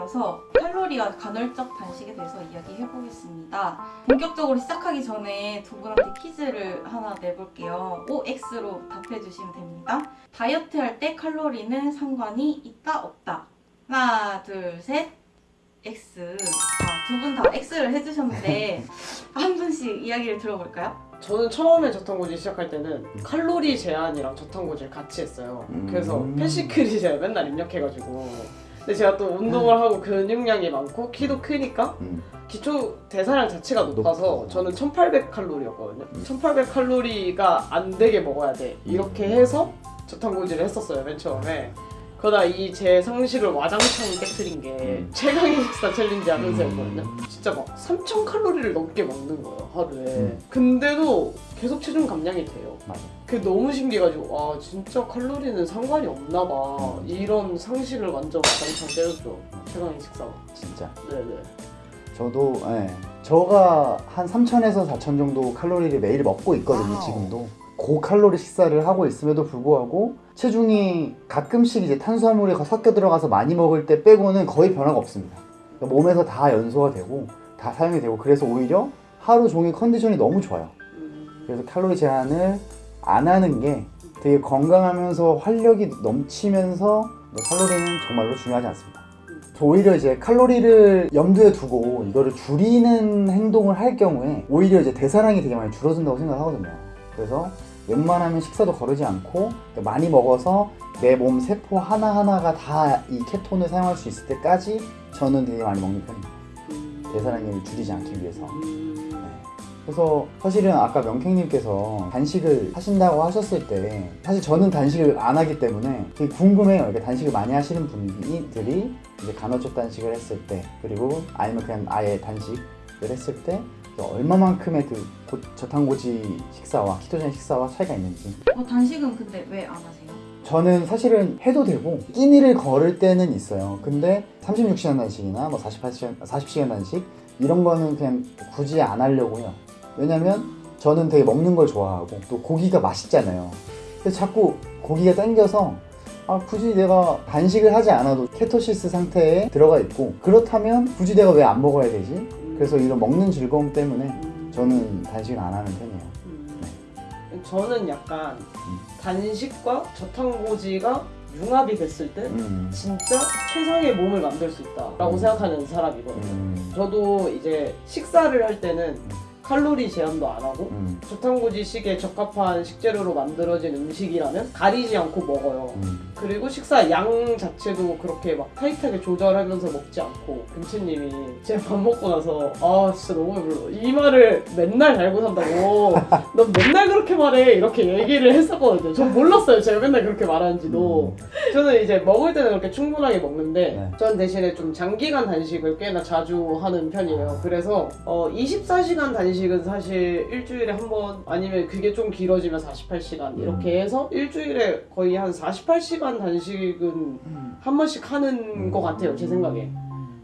이어서 칼로리와 간헐적 단식에 대해서 이야기해 보겠습니다. 본격적으로 시작하기 전에 두 분한테 퀴즈를 하나 내볼게요. OX로 답해 주시면 됩니다. 다이어트 할 때 칼로리는 상관이 있다 없다. 하나, 둘, 셋. X. 아, 두 분 다 X를 해주셨는데 한 분씩 이야기를 들어볼까요? 저는 처음에 저탄고지 시작할 때는 칼로리 제한이랑 저탄고지를 같이 했어요. 음. 그래서 FatSecret 제가 맨날 입력해가지고. 근데 제가 또 운동을 하고 근육량이 많고 키도 크니까 음. 기초 대사량 자체가 높아서 높고. 저는 1800칼로리였거든요. 음. 1800칼로리가 안 되게 먹어야 돼. 이렇게 해서 저탄고지를 했었어요, 맨 처음에. 그러다 이 제 상식을 와장창 깨뜨린 게 음. 최강의 식사 챌린지 하면서였거든요. 음. 진짜 막 3000칼로리를 넘게 먹는 거예요, 하루에. 음. 근데도 계속 체중 감량이 돼요. 맞아. 그게 너무 신기해가지고 와 진짜 칼로리는 상관이 없나 봐. 음. 이런 상식을 완전 와장창 깨뜨렸죠. 최강의 식사가. 진짜. 네네. 저도 예. 저가 한 3,000에서 4,000 정도 칼로리를 매일 먹고 있거든요. wow. 지금도. 고칼로리 식사를 하고 있음에도 불구하고 체중이 가끔씩 이제 탄수화물이 섞여 들어가서 많이 먹을 때 빼고는 거의 변화가 없습니다. 그러니까 몸에서 다 연소가 되고 다 사용이 되고 그래서 오히려 하루 종일 컨디션이 너무 좋아요. 음. 그래서 칼로리 제한을 안 하는 게 되게 건강하면서 활력이 넘치면서 칼로리는 정말로 중요하지 않습니다. 저 오히려 이제 칼로리를 염두에 두고 이거를 줄이는 행동을 할 경우에 오히려 이제 대사량이 되게 많이 줄어든다고 생각하거든요. 그래서 웬만하면 식사도 거르지 않고 많이 먹어서 내 몸 세포 하나하나가 다 이 케톤을 사용할 수 있을 때까지 저는 되게 많이 먹는 편입니다. 음. 대사량을 줄이지 않기 위해서. 음. 그래서 사실은 아까 명캥님께서 단식을 하신다고 하셨을 때 사실 저는 단식을 안 하기 때문에 되게 궁금해요. 이렇게 단식을 많이 하시는 분들이 이제 간헐적 단식을 했을 때 그리고 아니면 그냥 아예 단식을 했을 때 얼마만큼의 그 고- 저탄고지 식사와 키토제닉 식사와 차이가 있는지 어, 단식은 근데 왜 안 하세요? 저는 사실은 해도 되고 끼니를 걸을 때는 있어요. 근데 36시간 단식이나 뭐 48시간, 40시간 단식 이런 거는 그냥 굳이 안 하려고 해요. 왜냐면 저는 되게 먹는 걸 좋아하고 또 고기가 맛있잖아요. 그래서 자꾸 고기가 땡겨서 아 굳이 내가 단식을 하지 않아도 케토시스 상태에 들어가 있고 그렇다면 굳이 내가 왜 안 먹어야 되지? 그래서 이런 먹는 즐거움 때문에 음. 저는 단식을 안 하는 편이에요. 음. 저는 약간 음. 단식과 저탄고지가 융합이 됐을 때 음. 진짜 최상의 몸을 만들 수 있다라고 음. 생각하는 사람이거든요. 음. 저도 이제 식사를 할 때는 칼로리 제한도 안 하고 음. 저탄고지식에 적합한 식재료로 만들어진 음식이라면 가리지 않고 먹어요. 음. 그리고 식사 양 자체도 그렇게 막 타이트하게 조절하면서 먹지 않고 금치님이 제가 밥 먹고 나서 아 진짜 너무 배불러 이 말을 맨날 달고 산다고 넌 맨날 그렇게 말해 이렇게 얘기를 했었거든요 전 몰랐어요 제가 맨날 그렇게 말하는지도 저는 이제 먹을 때는 그렇게 충분하게 먹는데 네. 전 대신에 좀 장기간 단식을 꽤나 자주 하는 편이에요 그래서 어 24시간 단식 은 사실 일주일에 한 번 아니면 그게 좀 길어지면 48시간 이렇게 해서 일주일에 거의 한 48시간 단식은 음. 한 번씩 하는 것 같아요 제 생각에.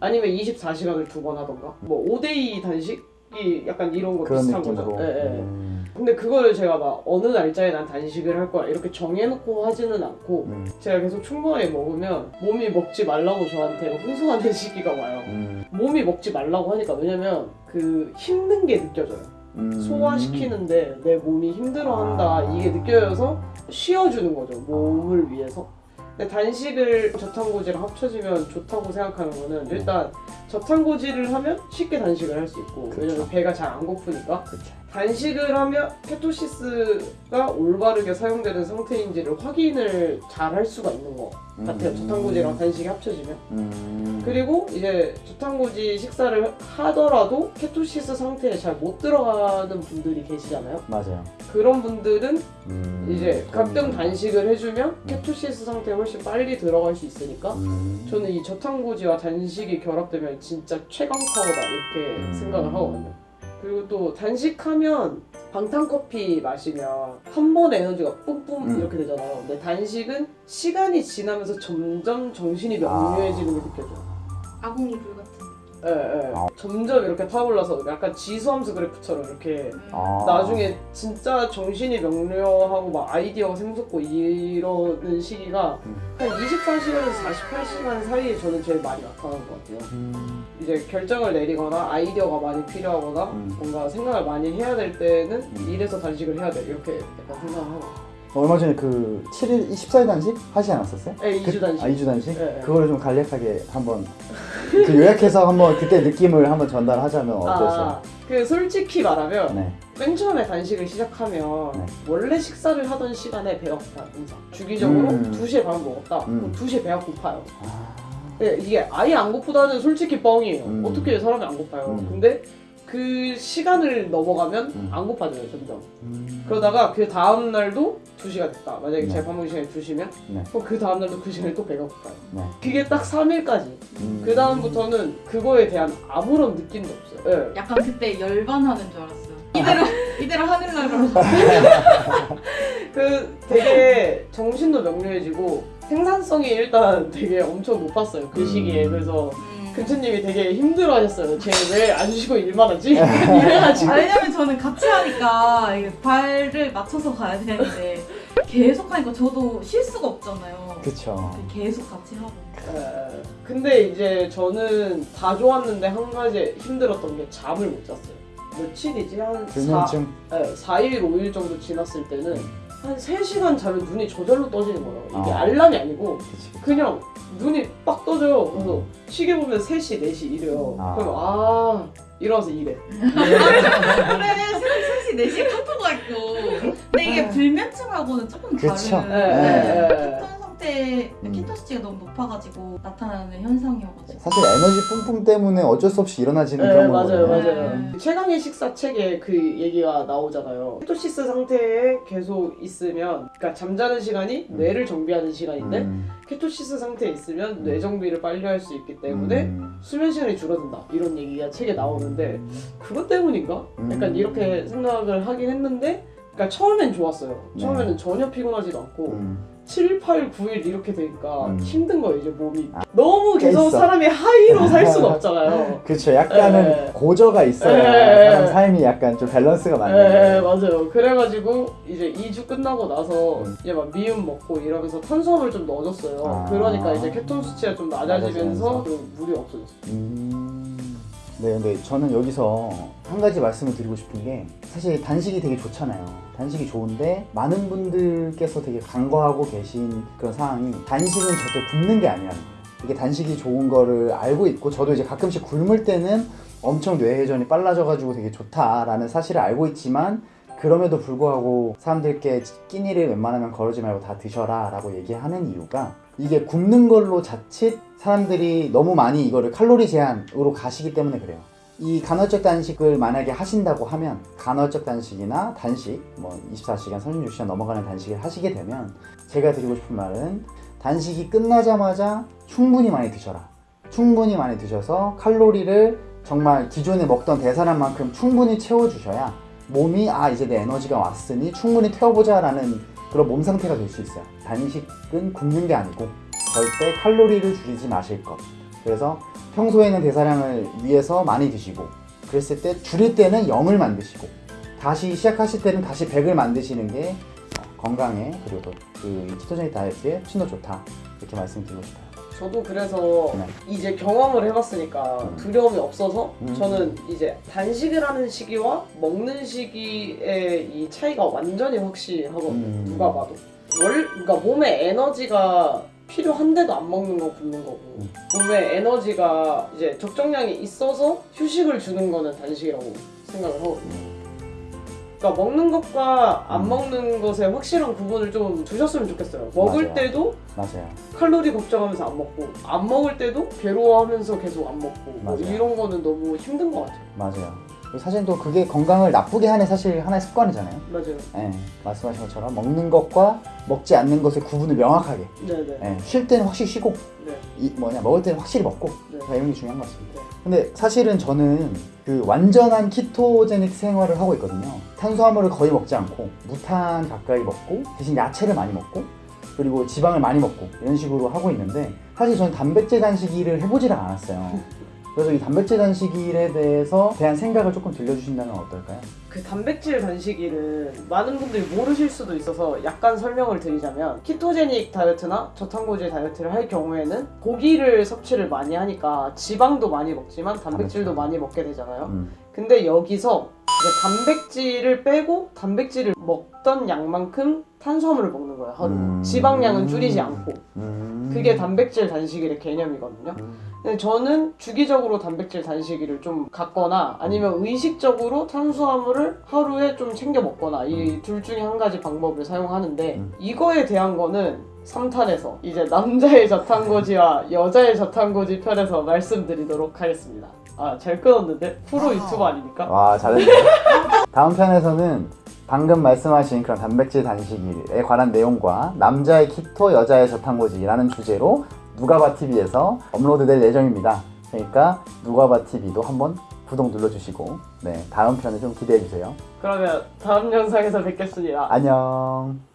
아니면 24시간을 두 번 하던가? 뭐 5대2 단식이 약간 이런 거 비슷한. 거죠. 예, 예. 음. 근데 그걸 제가 막 어느 날짜에 난 단식을 할 거야 이렇게 정해놓고 하지는 않고 음. 제가 계속 충분하게 먹으면 몸이 먹지 말라고 저한테 혼선하는 시기가 와요 음. 몸이 먹지 말라고 하니까 왜냐면 그 힘든 게 느껴져요 음. 소화시키는데 내 몸이 힘들어한다 아. 이게 느껴져서 쉬어주는 거죠 몸을 위해서 근데 단식을 저탄고지랑 합쳐지면 좋다고 생각하는 거는 일단 저탄고지를 하면 쉽게 단식을 할 수 있고 그쵸. 왜냐면 배가 잘 안 고프니까 그렇죠. 단식을 하면 케토시스가 올바르게 사용되는 상태인지를 확인을 잘 할 수가 있는 것 같아요 저탄고지랑 단식이 합쳐지면 음. 그리고 이제 저탄고지 식사를 하더라도 케토시스 상태에 잘 못 들어가는 분들이 계시잖아요. 맞아요. 그런 분들은 음. 이제 가끔 단식을 해주면 케토시스 상태에 훨씬 빨리 들어갈 수 있으니까 음. 저는 이 저탄고지와 단식이 결합되면 진짜 최강 파워다 이렇게 음. 생각을 하거든요. 그리고 또 단식하면 방탄커피 마시면 한 번에 에너지가 뿜뿜 음. 이렇게 되잖아요. 근데 단식은 시간이 지나면서 점점 정신이 명료해지는 게 느껴져요. 아궁이 불 같은. 예, 예. 아. 점점 이렇게 타올라서 약간 지수함수 그래프처럼 이렇게 음. 아. 나중에 진짜 정신이 명료하고 막 아이디어가 샘솟고 이러는 시기가 음. 한 24시간에서 48시간 사이에 저는 제일 많이 나타나는 것 같아요. 음. 이제 결정을 내리거나 아이디어가 많이 필요하거나 음. 뭔가 생각을 많이 해야 될 때는 음. 이래서 단식을 해야 돼 이렇게 약간 생각을 하고 얼마 전에 그 7일 14일 단식 하지 않았었어요? 네, 2주 단식 아 2주 단식? 네, 네. 그거를 좀 간략하게 한번 그 요약해서 한번 그때 느낌을 한번 전달하자면 어땠어요? 아, 그 솔직히 말하면 네. 맨 처음에 단식을 시작하면 네. 원래 식사를 하던 시간에 배가 고파요 항상 주기적으로 음. 2시에 밥 먹었다 음. 그럼 2시에 배가 고파요 아, 네, 이게 아예 안 고프다는 솔직히 뻥이에요 음. 어떻게 사람이 안 고파요 음. 근데 그 시간을 넘어가면 음. 안 고파져요 점점 음. 그러다가 그 다음 날도 2시가 됐다 만약에 네. 제밥 먹는 시간이 2시면 네. 그럼 그 다음 날도 그 시간에 또 배가 고파요 네. 그게 딱 3일까지 음. 그 다음부터는 그거에 대한 아무런 느낌도 없어요 네. 약간 그때 열반하는 줄 알았어요. 이대로 이대로 하늘나라로. 그 되게 정신도 명료해지고 생산성이 일단 되게 엄청 높았어요 그 음. 시기에 그래서 음. 근처님이 되게 힘들어 하셨어요 쟤왜안 쉬고 일만 하지? 이래가지고 아, 왜냐면 저는 같이 하니까 발을 맞춰서 가야 되는데 계속 하니까 저도 쉴 수가 없잖아요. 그쵸. 계속 같이 하고. 에, 근데 이제 저는 다 좋았는데 한 가지 힘들었던 게 잠을 못 잤어요 며칠이지? 한 4, 불면증. 네, 4일, 5일 정도 지났을 때는 한 3시간 자면 눈이 저절로 떠지는 거예요 이게 아. 알람이 아니고 그치. 그냥 눈이 빡 떠져요. 그래서 시계 보면 3시, 4시 이래요. 아. 그럼 아 일어나서 일해. 그래, 새벽 3시, 4시에 카톡가 있고. 근데 이게 불면증하고는 조금 그쵸. 다른. 예, 예, 예. 상태, 음. 수치가 너무 높아가지고 나타나는 현상이어가지고. 사실 에너지 뿜뿜 때문에 어쩔 수 없이 일어나지는 네, 그런 맞아요, 거거든요. 맞아요. 음. 최강의 식사 책에 그 얘기가 나오잖아요. 케토시스 상태에 계속 있으면, 그러니까 잠자는 시간이 음. 뇌를 정비하는 시간인데, 음. 케토시스 상태에 있으면 뇌 정비를 빨리 할 수 있기 때문에 음. 수면 시간이 줄어든다. 이런 얘기가 책에 나오는데, 그것 때문인가? 약간 음. 이렇게 생각을 하긴 했는데 그러니까 처음엔 좋았어요. 네. 처음에는 전혀 피곤하지도 않고 음. 7, 8, 9일 이렇게 되니까 음. 힘든 거예요 이제 몸이. 너무 계속 깨있어. 사람이 하이로 살 수는 없잖아요. 그쵸. 약간은 예. 고저가 있어야 예. 사람 삶이 약간 좀 밸런스가 네, 맞네. 맞아요. 그래가지고 이제 2주 끝나고 나서 음. 이제 막 미음 먹고 이러면서 탄수화물 좀 넣어줬어요. 아. 그러니까 이제 케톤 수치가 좀 낮아지면서 낮아지면서. 좀 물이 없어졌어요. 음. 네, 근데 저는 여기서 한 가지 말씀을 드리고 싶은 게 사실 단식이 되게 좋잖아요. 단식이 좋은데 많은 분들께서 되게 간과하고 계신 그런 상황이 단식은 절대 굶는 게 거예요. 이게 단식이 좋은 거를 알고 있고 저도 이제 가끔씩 굶을 때는 엄청 뇌회전이 빨라져가지고 되게 좋다라는 사실을 알고 있지만 그럼에도 불구하고 사람들께 끼니를 웬만하면 거르지 말고 다 드셔라 라고 얘기하는 이유가 이게 굶는 걸로 자칫 사람들이 너무 많이 이거를 칼로리 제한으로 가시기 때문에 그래요. 이 간헐적 단식을 만약에 하신다고 하면 간헐적 단식이나 단식 뭐 24시간 36시간 넘어가는 단식을 하시게 되면 제가 드리고 싶은 말은 단식이 끝나자마자 충분히 많이 드셔라. 충분히 많이 드셔서 칼로리를 정말 기존에 먹던 대사량 만큼 충분히 채워주셔야 몸이 아 이제 내 에너지가 왔으니 충분히 태워보자 라는 그런 몸 상태가 될 수 있어요. 단식은 굶는 게 아니고 절대 칼로리를 줄이지 마실 것. 그래서 평소에는 대사량을 위해서 많이 드시고 그랬을 때 줄일 때는 0을 만드시고 다시 시작하실 때는 다시 100을 만드시는 게 어, 건강에 그리고 또 그 키토제닉 다이어트에 훨씬 더 좋다 이렇게 말씀드리고 싶어요. 저도 그래서 네. 이제 경험을 해봤으니까 음. 두려움이 없어서 음. 저는 이제 단식을 하는 시기와 먹는 시기의 이 차이가 완전히 확실하거든요. 음. 누가 봐도. 월, 그러니까 몸에 에너지가 필요한데도 안 먹는 거 굶는 거고 음. 몸에 에너지가 이제 적정량이 있어서 휴식을 주는 거는 단식이라고 생각을 하거든요. 그러니까 먹는 것과 안 음. 먹는 것의 확실한 구분을 좀 두셨으면 좋겠어요. 먹을 맞아요. 때도 맞아요. 칼로리 걱정하면서 안 먹고 안 먹을 때도 괴로워하면서 계속 안 먹고 뭐. 이런 거는 너무 힘든 것 같아요. 맞아요. 사실 또 그게 건강을 나쁘게 하는 사실 하나의 습관이잖아요. 맞아요. 예, 말씀하신 것처럼 먹는 것과 먹지 않는 것의 구분을 명확하게. 네네. 예, 쉴 때는 확실히 쉬고, 네. 이 뭐냐 먹을 때는 확실히 먹고. 네. 이런 게 중요한 것 같습니다. 네. 근데 사실은 저는 그 완전한 키토제닉 생활을 하고 있거든요. 탄수화물을 거의 먹지 않고 무탄 가까이 먹고 대신 야채를 많이 먹고 그리고 지방을 많이 먹고 이런 식으로 하고 있는데 사실 저는 단백질 단식일을 해보지를 않았어요. 그래서 이 단백질 단식일에 대해서 대한 생각을 조금 들려주신다면 어떨까요? 그 단백질 단식일은 많은 분들이 모르실 수도 있어서 약간 설명을 드리자면 키토제닉 다이어트나 저탄고지 다이어트를 할 경우에는 고기를 섭취를 많이 하니까 지방도 많이 먹지만 단백질도 단백질. 많이 먹게 되잖아요. 음. 근데 여기서 단백질을 빼고 단백질을 먹던 양만큼 탄수화물을 먹는 거예요 하루. 음. 지방량은 줄이지 않고. 음. 그게 단백질 단식일의 개념이거든요. 음. 근데 저는 주기적으로 단백질 단식일을 좀 갖거나 아니면 의식적으로 탄수화물을 하루에 좀 챙겨 먹거나 이 둘 중에 한 가지 방법을 사용하는데 음. 이거에 대한 거는 3탄에서 이제 남자의 저탄고지와 여자의 저탄고지 편에서 말씀드리도록 하겠습니다. 아 잘 끊었는데 프로 유튜버 아닙니까? 와 잘했네. 다음 편에서는 방금 말씀하신 그런 단백질 단식일에 관한 내용과 남자의 키토, 여자의 저탄고지라는 주제로 누가바 TV에서 업로드될 예정입니다. 그러니까 누가바 TV도 한번 구독 눌러주시고 네 다음 편을 좀 기대해 주세요. 그러면 다음 영상에서 뵙겠습니다. 안녕.